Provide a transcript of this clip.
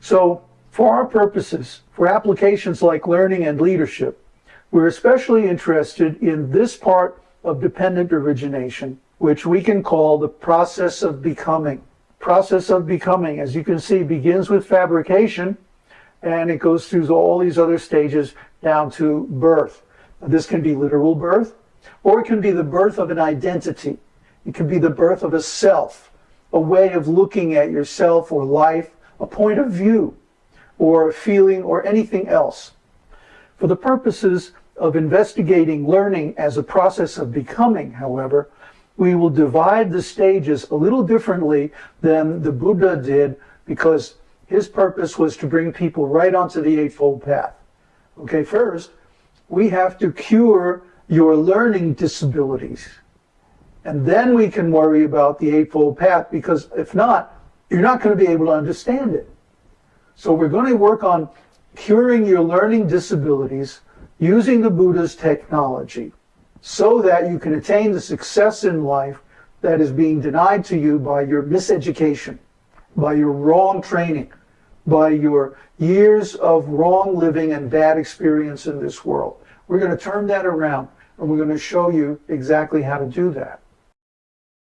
So for our purposes, for applications like learning and leadership, we're especially interested in this part of dependent origination, which we can call the process of becoming. Process of becoming, as you can see, begins with fabrication and it goes through all these other stages down to birth. This can be literal birth, or it can be the birth of an identity. It can be the birth of a self, a way of looking at yourself or life, a point of view, or a feeling, or anything else. For the purposes of investigating learning as a process of becoming, however, we will divide the stages a little differently than the Buddha did because his purpose was to bring people right onto the Eightfold Path. Okay, first, we have to cure your learning disabilities. And then we can worry about the Eightfold Path because if not, you're not going to be able to understand it. So we're going to work on curing your learning disabilities using the Buddha's technology so that you can attain the success in life that is being denied to you by your miseducation, by your wrong training, by your years of wrong living and bad experience in this world. We're going to turn that around and we're going to show you exactly how to do that.